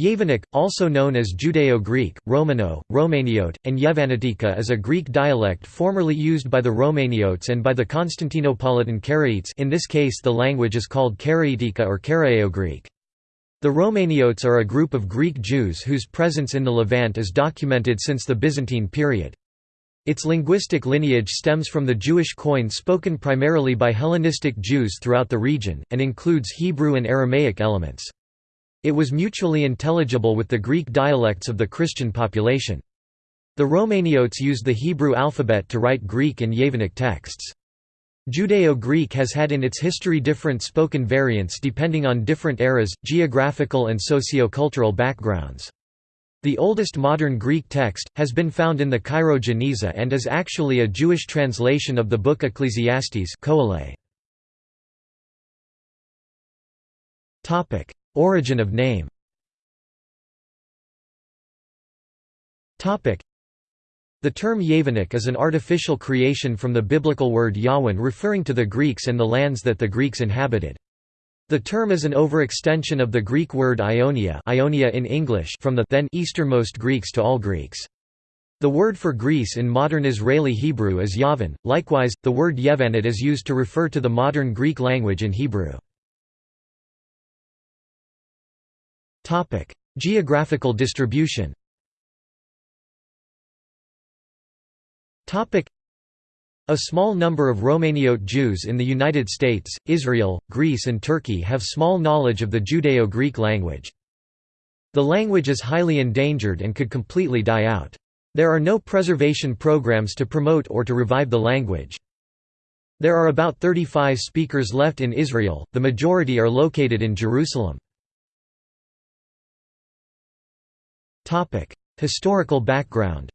Yevanic, also known as Judeo-Greek, Romano, Romaniote, and Yevanitika is a Greek dialect formerly used by the Romaniotes and by the Constantinopolitan Karaites in this case the language is called Karaitika or Karaio-Greek. The Romaniotes are a group of Greek Jews whose presence in the Levant is documented since the Byzantine period. Its linguistic lineage stems from the Jewish Koine spoken primarily by Hellenistic Jews throughout the region, and includes Hebrew and Aramaic elements. It was mutually intelligible with the Greek dialects of the Christian population. The Romaniotes used the Hebrew alphabet to write Greek and Yevanic texts. Judeo-Greek has had in its history different spoken variants depending on different eras, geographical and socio-cultural backgrounds. The oldest modern Greek text, has been found in the Cairo Geniza and is actually a Jewish translation of the book Ecclesiastes Origin of name the term Yevanic is an artificial creation from the biblical word Yawan referring to the Greeks and the lands that the Greeks inhabited. The term is an overextension of the Greek word Ionia, Ionia in English from the then easternmost Greeks to all Greeks. The word for Greece in modern Israeli Hebrew is Yavan. Likewise, the word Yevanit is used to refer to the modern Greek language in Hebrew. Geographical distribution. Topic: A small number of Romaniote Jews in the United States, Israel, Greece and Turkey have small knowledge of the Judeo-Greek language. The language is highly endangered and could completely die out. There are no preservation programs to promote or to revive the language. There are about 35 speakers left in Israel, the majority are located in Jerusalem. Historical background.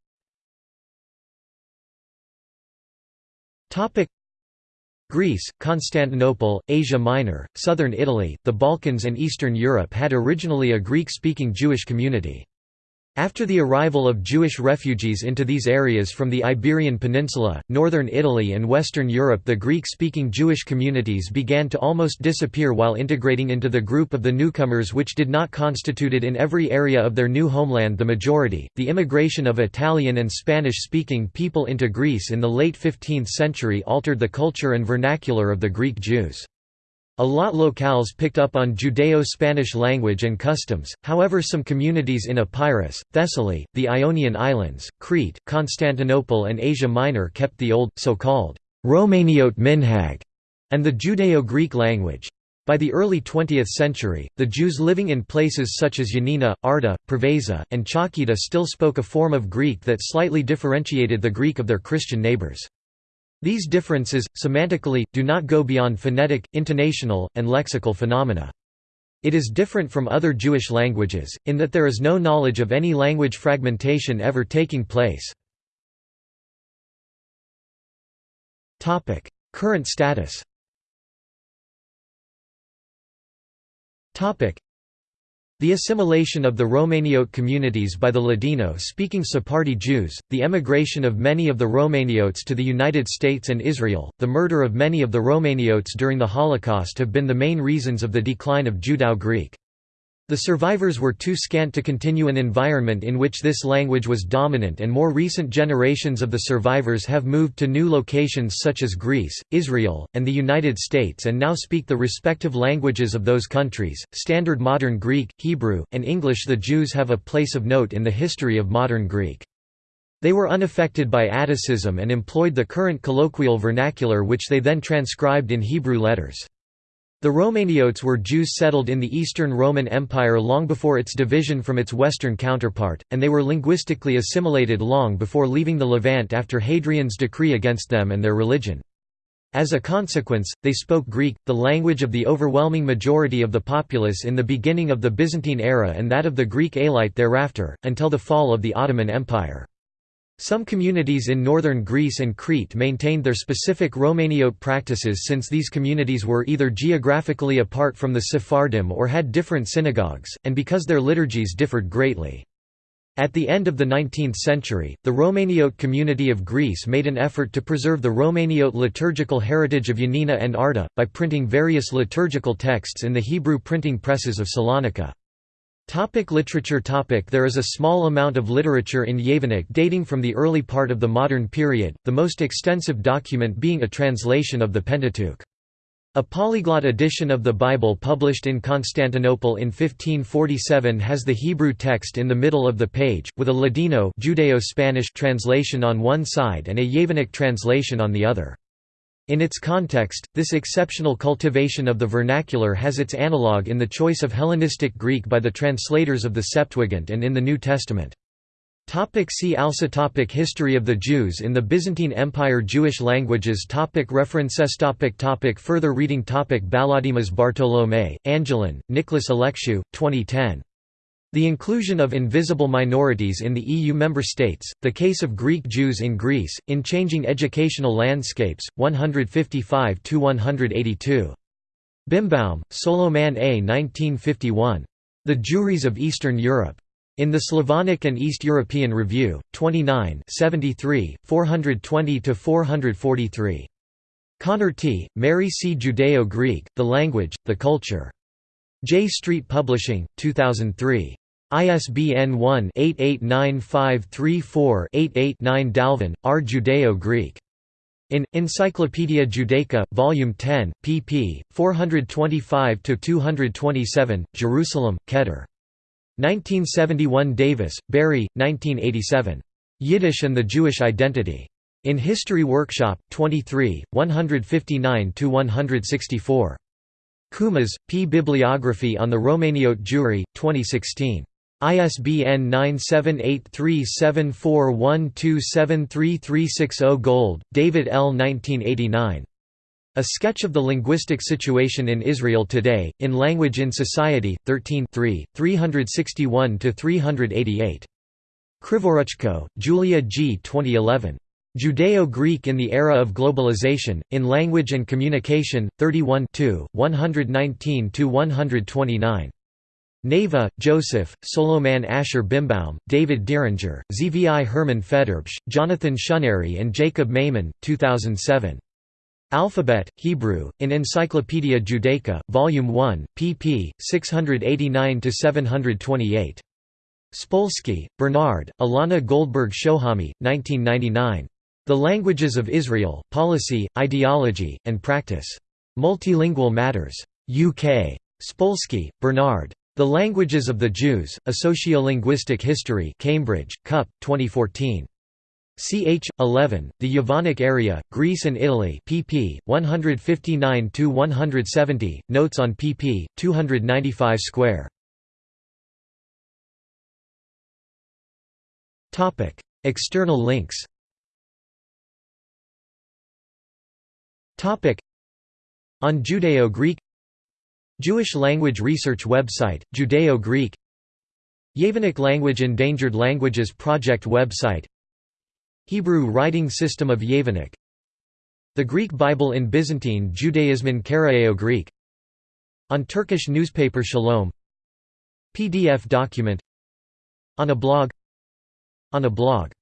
Greece, Constantinople, Asia Minor, southern Italy, the Balkans and Eastern Europe had originally a Greek-speaking Jewish community. After the arrival of Jewish refugees into these areas from the Iberian Peninsula, northern Italy and Western Europe the Greek-speaking Jewish communities began to almost disappear while integrating into the group of the newcomers which did not constituted in every area of their new homeland the majority. The immigration of Italian and Spanish-speaking people into Greece in the late 15th century altered the culture and vernacular of the Greek Jews. A lot locales picked up on Judeo-Spanish language and customs, however some communities in Epirus, Thessaly, the Ionian Islands, Crete, Constantinople and Asia Minor kept the old, so-called, Romaniote minhag, and the Judeo-Greek language. By the early 20th century, the Jews living in places such as Yanina, Arta, Preveza, and Chalkida still spoke a form of Greek that slightly differentiated the Greek of their Christian neighbors. These differences, semantically, do not go beyond phonetic, intonational, and lexical phenomena. It is different from other Jewish languages, in that there is no knowledge of any language fragmentation ever taking place. Current status the assimilation of the Romaniote communities by the Ladino-speaking Sephardi Jews, the emigration of many of the Romaniotes to the United States and Israel, the murder of many of the Romaniotes during the Holocaust have been the main reasons of the decline of Judeo-Greek. The survivors were too scant to continue an environment in which this language was dominant and more recent generations of the survivors have moved to new locations such as Greece, Israel, and the United States and now speak the respective languages of those countries, Standard Modern Greek, Hebrew, and English The Jews have a place of note in the history of modern Greek. They were unaffected by Atticism and employed the current colloquial vernacular which they then transcribed in Hebrew letters. The Romaniotes were Jews settled in the Eastern Roman Empire long before its division from its western counterpart, and they were linguistically assimilated long before leaving the Levant after Hadrian's decree against them and their religion. As a consequence, they spoke Greek, the language of the overwhelming majority of the populace in the beginning of the Byzantine era and that of the Greek élite thereafter, until the fall of the Ottoman Empire. Some communities in northern Greece and Crete maintained their specific Romaniote practices since these communities were either geographically apart from the Sephardim or had different synagogues, and because their liturgies differed greatly. At the end of the 19th century, the Romaniote community of Greece made an effort to preserve the Romaniote liturgical heritage of Yanina and Arta, by printing various liturgical texts in the Hebrew printing presses of Salonika. Topic literature topic There is a small amount of literature in Yevanic dating from the early part of the modern period, the most extensive document being a translation of the Pentateuch. A polyglot edition of the Bible published in Constantinople in 1547 has the Hebrew text in the middle of the page, with a Ladino Judeo-Spanish translation on one side and a Yevanic translation on the other. In its context, this exceptional cultivation of the vernacular has its analogue in the choice of Hellenistic Greek by the translators of the Septuagint and in the New Testament. Topic see also topic History of the Jews in the Byzantine Empire Jewish languages topic References topic topic Further reading topic Balodimas Bartolomei, Angelyn, Nicholas Alexiou, 2010. The inclusion of invisible minorities in the EU member states, the case of Greek Jews in Greece, in changing educational landscapes, 155–182. Birnbaum, Solomon A. 1951. The Jewries of Eastern Europe. In the Slavonic and East European Review, 29 73, 420–443. Connor T., Mary C. Judeo-Greek, The Language, The Culture. J Street Publishing, 2003. ISBN 1-889534-88-9 Dalven, R. Judeo-Greek. In, Encyclopædia Judaica, Volume 10, pp. 425–227, Jerusalem, Keter. 1971 Davis, Barry, 1987. Yiddish and the Jewish Identity. In History Workshop, 23, 159–164. Kumas, P. Bibliography on the Romaniote Jewry, 2016. ISBN 9783741273360 Gold, David L. 1989. A Sketch of the Linguistic Situation in Israel Today, in Language in Society, 13 361–388. Krivoruchko, Julia G. 2011. Judeo-Greek in the Era of Globalization, in Language and Communication, 31 119–129. Naveh, Joseph, Solomon Asher Birnbaum, David Diringer, Zvi Herman Federbush, Jonathan Shunary and Jacob Maimon, 2007. Alphabet, Hebrew, in Encyclopaedia Judaica, Volume 1, pp. 689–728. Spolsky, Bernard, Elana Goldberg Shohamy, 1999. The Languages of Israel, Policy, Ideology, and Practice. Multilingual Matters. UK. Spolsky, Bernard. The Languages of the Jews, A Sociolinguistic History Cambridge, Cup, 2014. Ch. 11, The Yevanic Area, Greece and Italy pp. 159–170, notes on pp. 295 square. External links On Judeo-Greek Jewish language research website, Judeo-Greek. Yevanic language Endangered Languages Project website. Hebrew writing system of Yevanic The Greek Bible in Byzantine Judaism in Karaeo-Greek. On Turkish newspaper Shalom. PDF document. On a blog. On a blog